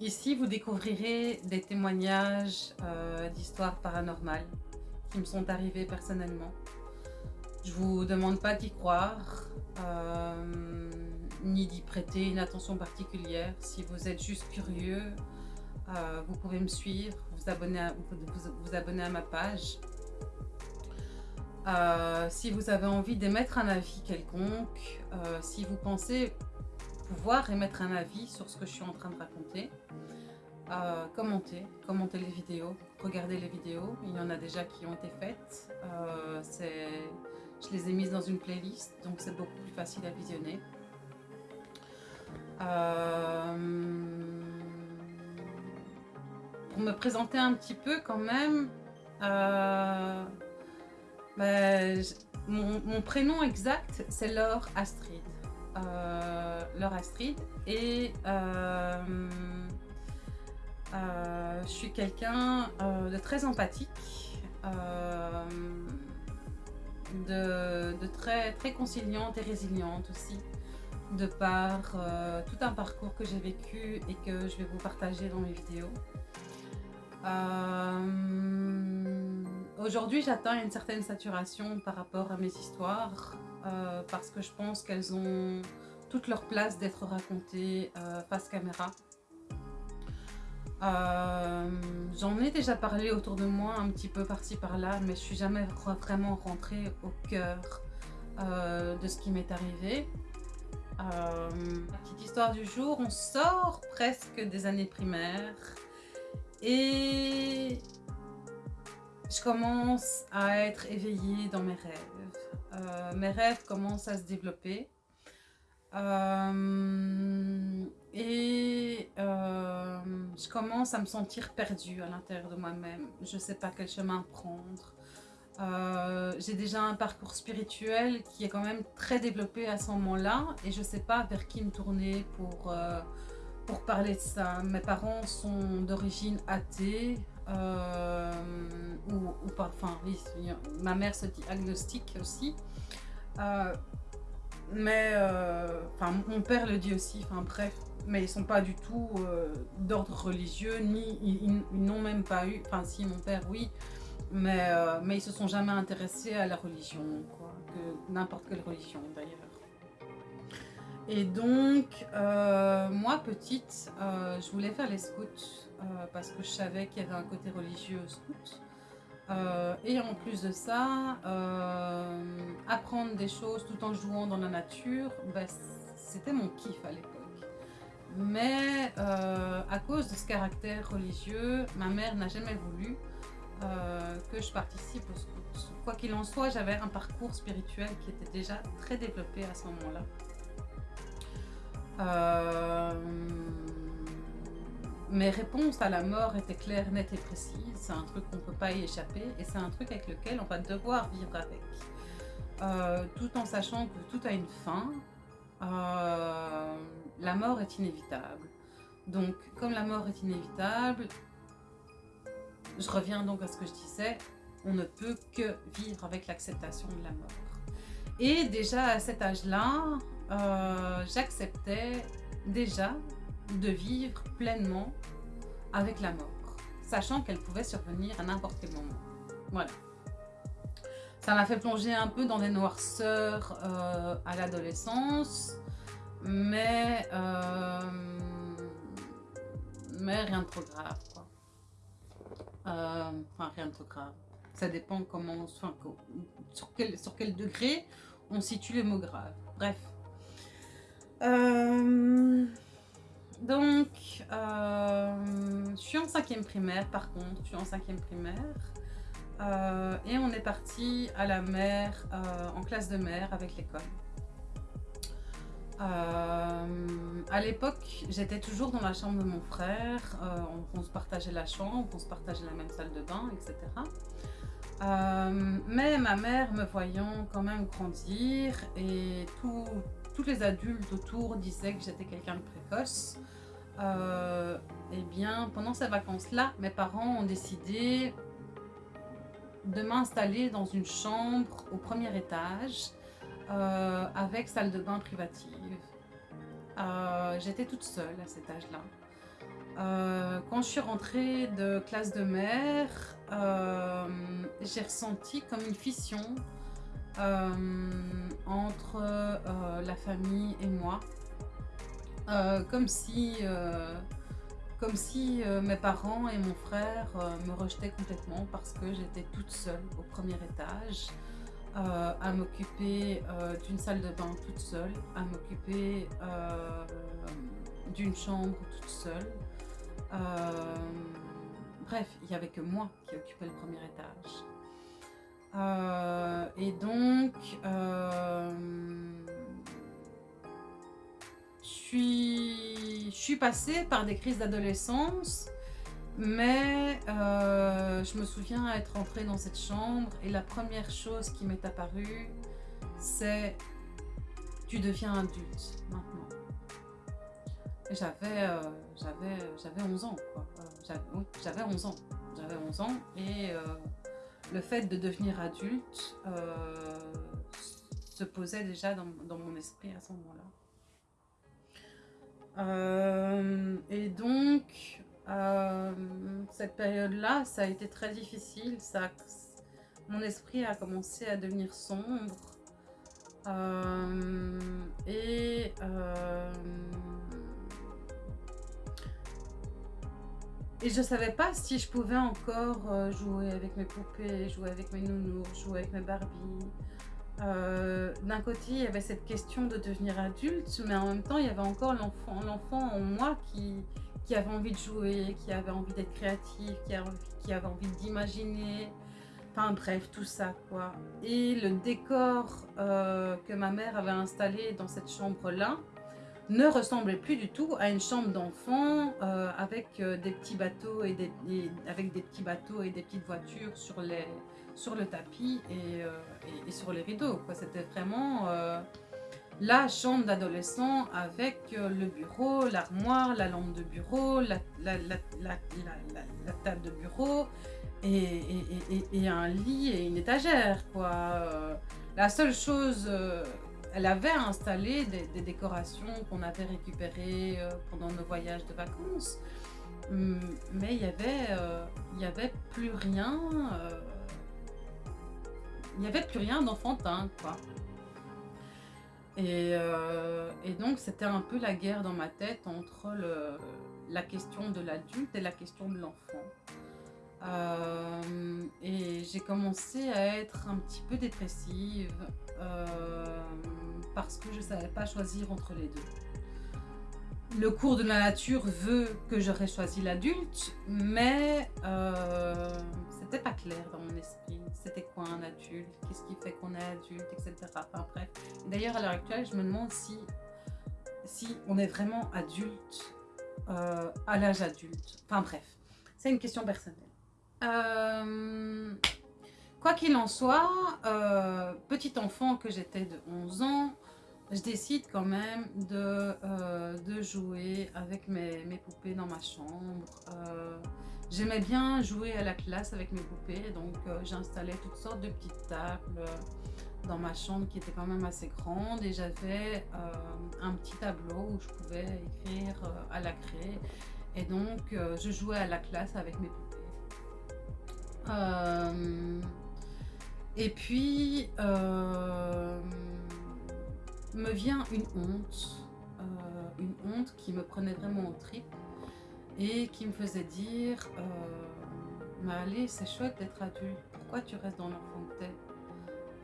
Ici, vous découvrirez des témoignages euh, d'histoires paranormales qui me sont arrivées personnellement. Je vous demande pas d'y croire, euh, ni d'y prêter une attention particulière. Si vous êtes juste curieux, euh, vous pouvez me suivre, vous abonner à, vous, abonner à ma page. si vous avez envie d'émettre un avis quelconque, si vous pensez pouvoir émettre un avis sur ce que je suis en train de raconter. Euh, commenter, commenter les vidéos, regarder les vidéos. Il y en a déjà qui ont été faites. Euh, je les ai mises dans une playlist, donc c'est beaucoup plus facile à visionner. Euh, pour me présenter un petit peu quand même, ben, mon, mon, prénom exact c'est Laure Astrid. Euh, Laure Astrid et euh, euh, je suis quelqu'un de très empathique, de, très, très conciliante et résiliente aussi, de par tout un parcours que j'ai vécu et que je vais vous partager dans mes vidéos. Aujourd'hui, j'atteins une certaine saturation par rapport à mes histoires euh, parce que je pense qu'elles ont toute leur place d'être racontées euh, face caméra. Euh, j'en ai déjà parlé autour de moi un petit peu par-ci par-là, mais je suis jamais vraiment rentrée au cœur de ce qui m'est arrivé. petite histoire du jour, on sort presque des années primaires et je commence à être éveillée dans mes rêves. Euh, mes rêves commencent à se développer. Euh, et euh, je commence à me sentir perdue à l'intérieur de moi-même. Je ne sais pas quel chemin prendre. J'ai déjà un parcours spirituel qui est quand même très développé à ce moment-là et je ne sais pas vers qui me tourner pour, pour parler de ça. Mes parents sont d'origine athée, euh, ou, pas, enfin ma mère se dit agnostique aussi. Euh, mais, euh, enfin mon père le dit aussi, enfin bref, mais ils sont pas du tout d'ordre religieux, ni ils, n'ont même pas eu, enfin si mon père oui, mais, mais ils se sont jamais intéressés à la religion, quoi, n'importe quelle religion d'ailleurs. Et donc, moi petite, je voulais faire les scouts euh, parce que je savais qu'il y avait un côté religieux au scout. Euh, et en plus de ça, euh, apprendre des choses tout en jouant dans la nature, ben, c'était mon kiff à l'époque. Mais à cause de ce caractère religieux, ma mère n'a jamais voulu que je participe au scout. Quoi qu'il en soit, j'avais un parcours spirituel qui était déjà très développé à ce moment-là mes réponses à la mort étaient claires, nettes et précises. C'est un truc qu'on ne peut pas y échapper et c'est un truc avec lequel on va devoir vivre avec. Euh, tout en sachant que tout a une fin, euh, la mort est inévitable. Donc, comme la mort est inévitable, je reviens donc à ce que je disais, on ne peut que vivre avec l'acceptation de la mort. Et déjà à cet âge-là, euh, j'acceptais déjà de vivre pleinement avec la mort, sachant qu'elle pouvait survenir à n'importe quel moment. Voilà. Ça m'a fait plonger un peu dans des noirceurs euh, à l'adolescence, mais, euh, mais rien de trop grave. Quoi. Enfin, rien de trop grave. Ça dépend comment, enfin, sur, quel, sur quel degré on situe le mot grave. Bref. Donc, euh, je suis en cinquième primaire par contre, je suis en cinquième primaire. Euh, et on est parti à la mer, euh, en classe de mer avec l'école. à l'époque, j'étais toujours dans la chambre de mon frère, on, se partageait la chambre, on se partageait la même salle de bain, etc. mais ma mère me voyant quand même grandir et tous les adultes autour disaient que j'étais quelqu'un de précoce, euh, eh bien, pendant ces vacances-là, mes parents ont décidé de m'installer dans une chambre au premier étage euh, avec salle de bain privative. Euh, j'étais toute seule à cet âge-là. Quand je suis rentrée de classe de mère, j'ai ressenti comme une fission entre la famille et moi. comme si, comme si mes parents et mon frère me rejetaient complètement parce que j'étais toute seule au premier étage. à m'occuper d'une salle de bain toute seule, à m'occuper d'une chambre toute seule, euh, bref, il n'y avait que moi qui occupais le premier étage. Euh, et donc, euh, je suis, passée par des crises d'adolescence, mais je me souviens être entrée dans cette chambre et la première chose qui m'est apparue, c'est tu deviens adulte maintenant. J'avais j'avais 11 ans, quoi. Euh, j'avais 11 ans. J'avais 11 ans et euh, le fait de devenir adulte euh, se posait déjà dans, mon esprit à ce moment-là. et donc, cette période-là, ça a été très difficile. Mon esprit a commencé à devenir sombre. et Et je savais pas si je pouvais encore euh, jouer avec mes poupées, jouer avec mes nounours, jouer avec mes Barbies. Euh, d'un côté, il y avait cette question de devenir adulte, mais en même temps, il y avait encore l'enfant en moi qui, qui avait envie de jouer, qui avait envie d'être créatif, qui, qui avait envie d'imaginer. Enfin bref, tout ça quoi. Et le décor euh, que ma mère avait installé dans cette chambre-là, ne ressemblait plus du tout à une chambre d'enfant euh, avec euh, des petits bateaux et des, avec des petits bateaux et des petites voitures sur, le tapis et, euh, et, sur les rideaux. C'était vraiment la chambre d'adolescent avec le bureau, l'armoire, la lampe de bureau, la, table de bureau et, un lit et une étagère. La seule chose elle avait installé des, décorations qu'on avait récupérées euh, pendant nos voyages de vacances. Hum, mais il n'y avait, euh, avait plus rien. Euh, il avait plus rien d'enfantin, quoi. Et, donc, c'était un peu la guerre dans ma tête entre la question de l'adulte et la question de l'enfant. et j'ai commencé à être un petit peu dépressive parce que je ne savais pas choisir entre les deux. Le cours de la nature veut que j'aurais choisi l'adulte, mais euh, c'était pas clair dans mon esprit. C'était quoi un adulte? Qu'est-ce qui fait qu'on est adulte Etc. Enfin bref. D'ailleurs, à l'heure actuelle, je me demande si, si on est vraiment adulte euh, à l'âge adulte. Enfin bref, c'est une question personnelle. Euh, quoi qu'il en soit, euh, petit enfant que j'étais de 11 ans, je décide quand même de, euh, de jouer avec mes, mes, poupées dans ma chambre. Euh, j'aimais bien jouer à la classe avec mes poupées, donc euh, j'installais toutes sortes de petites tables dans ma chambre qui était quand même assez grande et j'avais un petit tableau où je pouvais écrire à la craie et donc je jouais à la classe avec mes poupées. et puis me vient une honte, euh, une honte qui me prenait vraiment au trip et qui me faisait dire euh, mais allez c'est chouette d'être adulte, pourquoi tu restes dans l'enfant que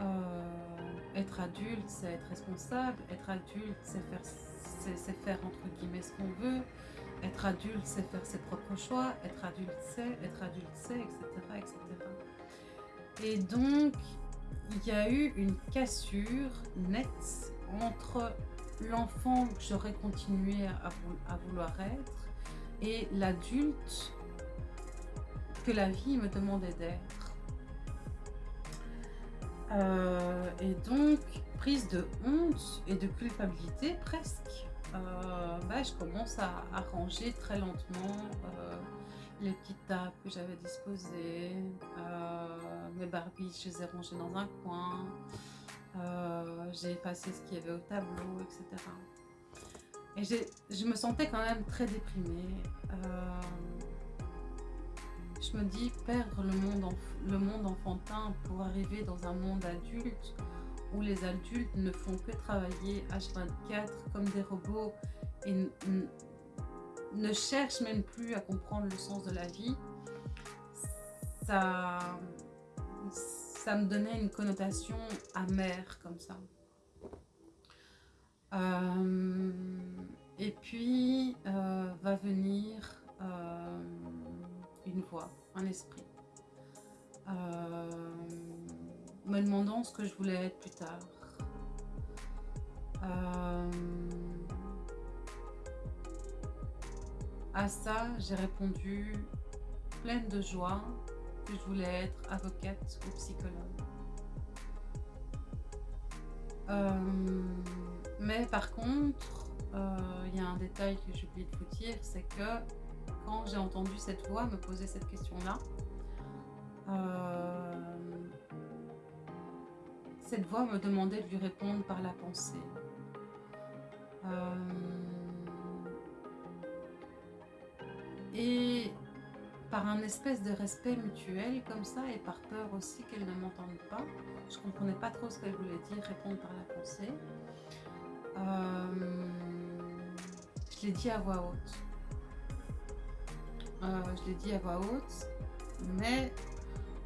euh, Être adulte c'est être responsable, être adulte c'est faire, faire entre guillemets ce qu'on veut, être adulte c'est faire ses propres choix, être adulte c'est, être adulte c'est, etc. etc. Et donc il y a eu une cassure nette entre l'enfant que j'aurais continué à, vouloir être et l'adulte que la vie me demandait d'être. Euh, et donc, prise de honte et de culpabilité presque, euh, bah, je commence à, ranger très lentement euh, les petites tables que j'avais disposées, mes Barbies, je les ai rangées dans un coin, euh, j'ai effacé ce qu'il y avait au tableau, etc. Et je me sentais quand même très déprimée. Euh, je me dis, perdre le monde, le monde enfantin pour arriver dans un monde adulte où les adultes ne font que travailler H24 comme des robots et ne cherchent même plus à comprendre le sens de la vie, ça, ça me donnait une connotation amère comme ça. Euh, et puis euh, va venir euh, une voix, un esprit, me demandant ce que je voulais être plus tard. à ça, j'ai répondu pleine de joie que je voulais être avocate ou psychologue. Mais par contre, euh, il y a un détail que j'ai oublié de vous dire, c'est que quand j'ai entendu cette voix me poser cette question-là, euh, cette voix me demandait de lui répondre par la pensée. Euh, et par un espèce de respect mutuel comme ça et par peur aussi qu'elle ne m'entende pas, je ne comprenais pas trop ce qu'elle voulait dire, répondre par la pensée. Euh, je l'ai dit à voix haute. Euh, je l'ai dit à voix haute, mais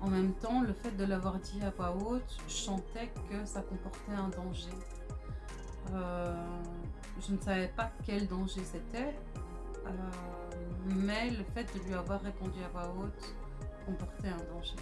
en même temps, le fait de l'avoir dit à voix haute, je sentais que ça comportait un danger. Euh, je ne savais pas quel danger c'était, mais le fait de lui avoir répondu à voix haute comportait un danger.